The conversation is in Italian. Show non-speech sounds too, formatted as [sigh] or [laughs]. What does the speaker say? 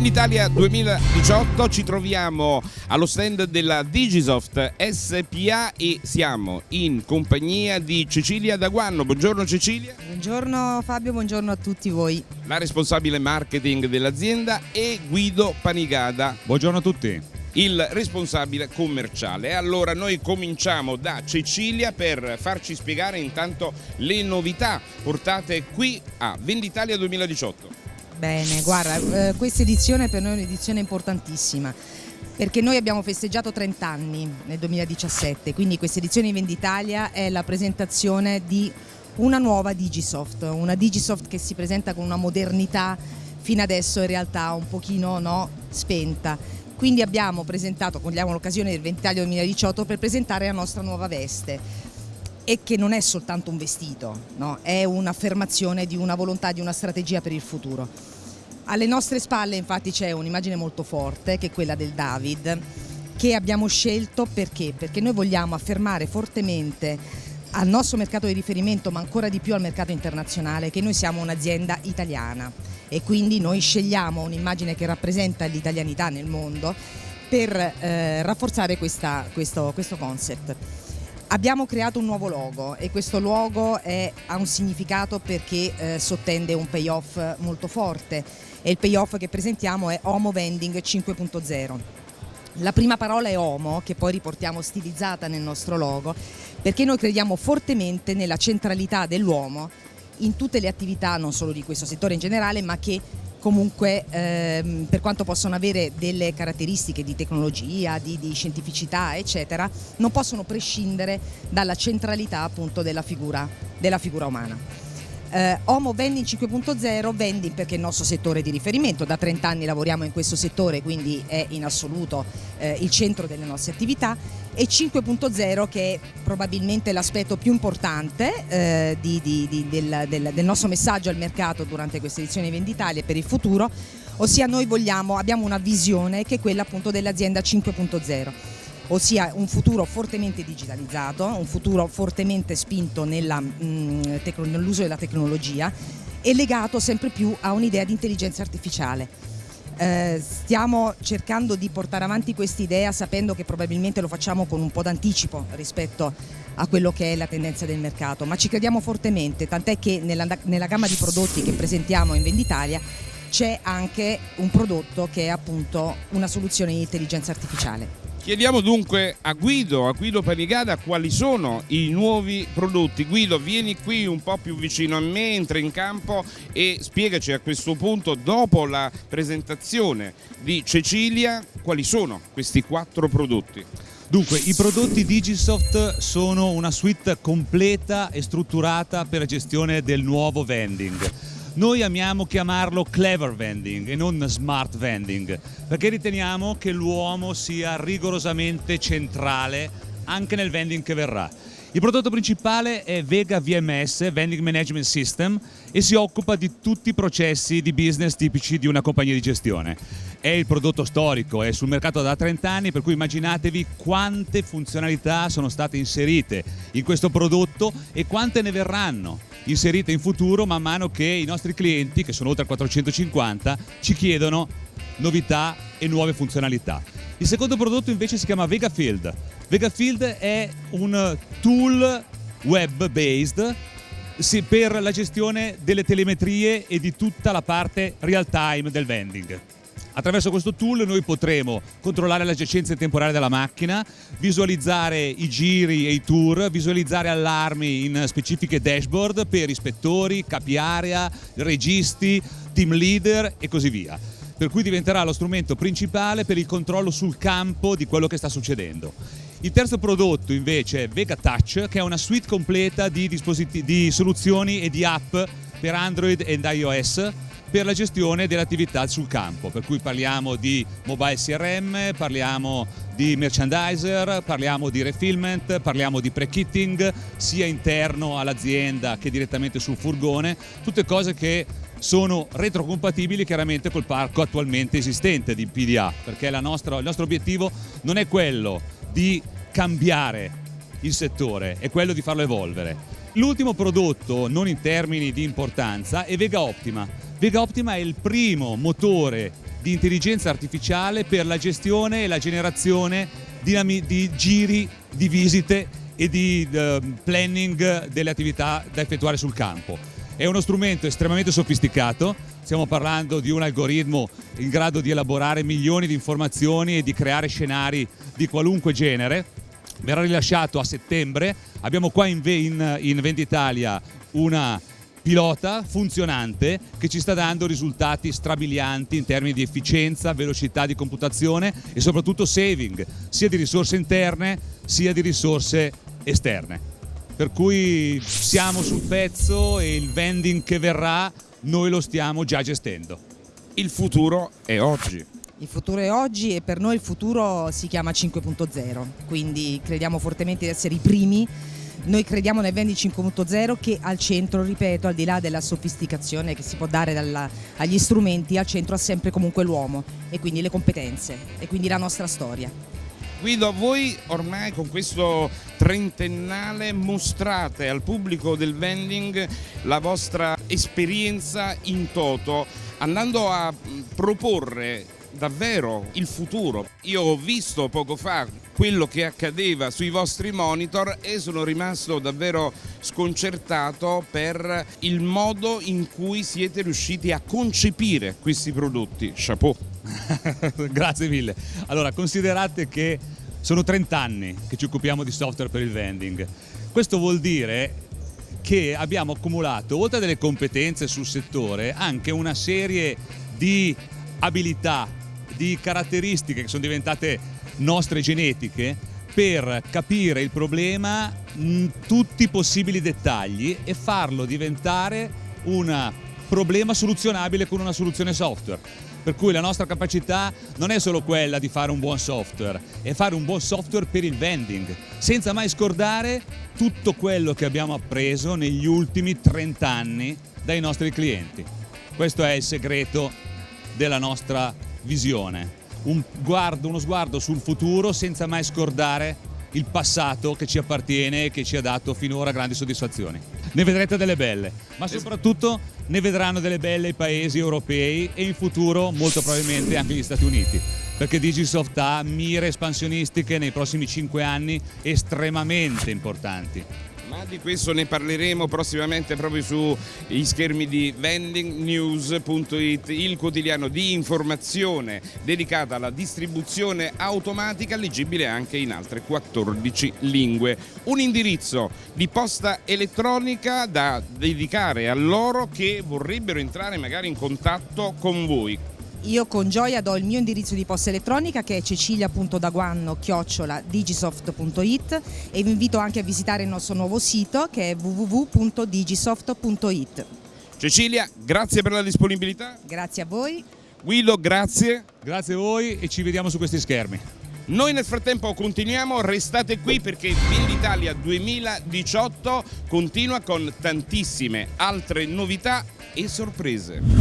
Venditalia 2018 ci troviamo allo stand della Digisoft SPA e siamo in compagnia di Cecilia Daguanno. Buongiorno Cecilia. Buongiorno Fabio, buongiorno a tutti voi. La responsabile marketing dell'azienda e Guido Panigada. Buongiorno a tutti il responsabile commerciale. Allora noi cominciamo da Cecilia per farci spiegare intanto le novità portate qui a Venditalia 2018. Bene, guarda, eh, questa edizione per noi è un'edizione importantissima perché noi abbiamo festeggiato 30 anni nel 2017, quindi questa edizione di Venditalia è la presentazione di una nuova Digisoft, una Digisoft che si presenta con una modernità fino adesso in realtà un pochino no, spenta quindi abbiamo presentato, cogliamo l'occasione del Ventaglio 2018 per presentare la nostra nuova veste e che non è soltanto un vestito, no? è un'affermazione di una volontà, di una strategia per il futuro. Alle nostre spalle infatti c'è un'immagine molto forte che è quella del David che abbiamo scelto perché? Perché noi vogliamo affermare fortemente al nostro mercato di riferimento ma ancora di più al mercato internazionale che noi siamo un'azienda italiana e quindi noi scegliamo un'immagine che rappresenta l'italianità nel mondo per eh, rafforzare questa, questo, questo concept. Abbiamo creato un nuovo logo e questo logo è, ha un significato perché eh, sottende un payoff molto forte e il payoff che presentiamo è Homo Vending 5.0. La prima parola è Homo, che poi riportiamo stilizzata nel nostro logo, perché noi crediamo fortemente nella centralità dell'uomo in tutte le attività, non solo di questo settore in generale, ma che comunque ehm, per quanto possono avere delle caratteristiche di tecnologia, di, di, scientificità eccetera, non possono prescindere dalla centralità appunto della figura, della figura umana. Eh, Homo Vending 5.0, vending perché è il nostro settore di riferimento, da 30 anni lavoriamo in questo settore quindi è in assoluto eh, il centro delle nostre attività. E 5.0 che è probabilmente l'aspetto più importante eh, di, di, di, del, del, del, nostro messaggio al mercato durante questa edizione di Venditalia e per il futuro, ossia noi vogliamo, abbiamo una visione che è quella appunto dell'azienda 5.0 ossia un futuro fortemente digitalizzato, un futuro fortemente spinto mm, nell'uso della tecnologia e legato sempre più a un'idea di intelligenza artificiale. Eh, stiamo cercando di portare avanti questa idea sapendo che probabilmente lo facciamo con un po' d'anticipo rispetto a quello che è la tendenza del mercato, ma ci crediamo fortemente, tant'è che nella, nella gamma di prodotti che presentiamo in Venditalia c'è anche un prodotto che è appunto una soluzione di intelligenza artificiale. Chiediamo dunque a Guido, a Guido Panigada quali sono i nuovi prodotti. Guido vieni qui un po' più vicino a me, entra in campo e spiegaci a questo punto dopo la presentazione di Cecilia quali sono questi quattro prodotti. Dunque, i prodotti Digisoft sono una suite completa e strutturata per la gestione del nuovo vending noi amiamo chiamarlo clever vending e non smart vending perché riteniamo che l'uomo sia rigorosamente centrale anche nel vending che verrà. Il prodotto principale è Vega VMS, Vending Management System, e si occupa di tutti i processi di business tipici di una compagnia di gestione. È il prodotto storico, è sul mercato da 30 anni, per cui immaginatevi quante funzionalità sono state inserite in questo prodotto e quante ne verranno inserite in futuro man mano che i nostri clienti, che sono oltre 450, ci chiedono novità e nuove funzionalità. Il secondo prodotto invece si chiama Vegafield. Vegafield è un tool web based per la gestione delle telemetrie e di tutta la parte real time del vending. Attraverso questo tool noi potremo controllare la giacenza temporale della macchina, visualizzare i giri e i tour, visualizzare allarmi in specifiche dashboard per ispettori, capi area, registi, team leader e così via. Per cui diventerà lo strumento principale per il controllo sul campo di quello che sta succedendo. Il terzo prodotto invece è Vega Touch, che è una suite completa di, di soluzioni e di app per Android ed iOS per la gestione delle attività sul campo, per cui parliamo di mobile CRM, parliamo di merchandiser, parliamo di refillment, parliamo di pre-kitting sia interno all'azienda che direttamente sul furgone, tutte cose che sono retrocompatibili chiaramente col parco attualmente esistente di PDA, perché nostra, il nostro obiettivo non è quello di cambiare il settore, è quello di farlo evolvere. L'ultimo prodotto, non in termini di importanza, è Vega Optima. Vega Optima è il primo motore di intelligenza artificiale per la gestione e la generazione di, di giri, di visite e di uh, planning delle attività da effettuare sul campo. È uno strumento estremamente sofisticato, stiamo parlando di un algoritmo in grado di elaborare milioni di informazioni e di creare scenari di qualunque genere. Verrà rilasciato a settembre, abbiamo qua in, in, in Venditalia una pilota funzionante che ci sta dando risultati strabilianti in termini di efficienza, velocità di computazione e soprattutto saving, sia di risorse interne sia di risorse esterne. Per cui siamo sul pezzo e il vending che verrà noi lo stiamo già gestendo. Il futuro è oggi. Il futuro è oggi e per noi il futuro si chiama 5.0, quindi crediamo fortemente di essere i primi noi crediamo nel Vendi 5.0 che al centro, ripeto, al di là della sofisticazione che si può dare dalla, agli strumenti, al centro ha sempre comunque l'uomo e quindi le competenze e quindi la nostra storia. Guido, voi ormai con questo trentennale mostrate al pubblico del vending la vostra esperienza in toto, andando a proporre davvero il futuro. Io ho visto poco fa quello che accadeva sui vostri monitor e sono rimasto davvero sconcertato per il modo in cui siete riusciti a concepire questi prodotti. Chapeau! [laughs] Grazie mille. Allora, considerate che sono 30 anni che ci occupiamo di software per il vending. Questo vuol dire che abbiamo accumulato, oltre a delle competenze sul settore, anche una serie di abilità, di caratteristiche che sono diventate nostre genetiche per capire il problema in tutti i possibili dettagli e farlo diventare un problema soluzionabile con una soluzione software. Per cui la nostra capacità non è solo quella di fare un buon software, è fare un buon software per il vending, senza mai scordare tutto quello che abbiamo appreso negli ultimi 30 anni dai nostri clienti. Questo è il segreto della nostra visione un guardo, uno sguardo sul futuro senza mai scordare il passato che ci appartiene e che ci ha dato finora grandi soddisfazioni. Ne vedrete delle belle, ma soprattutto ne vedranno delle belle i paesi europei e in futuro molto probabilmente anche gli Stati Uniti perché Digisoft ha mire espansionistiche nei prossimi 5 anni estremamente importanti. Ma di questo ne parleremo prossimamente proprio sugli schermi di vendingnews.it, il quotidiano di informazione dedicato alla distribuzione automatica leggibile anche in altre 14 lingue. Un indirizzo di posta elettronica da dedicare a loro che vorrebbero entrare magari in contatto con voi. Io con gioia do il mio indirizzo di posta elettronica che è cecilia.daguanno-digisoft.it e vi invito anche a visitare il nostro nuovo sito che è www.digisoft.it. Cecilia, grazie per la disponibilità. Grazie a voi. Guido, grazie. Grazie a voi e ci vediamo su questi schermi. Noi nel frattempo continuiamo, restate qui perché Venditalia 2018 continua con tantissime altre novità e sorprese.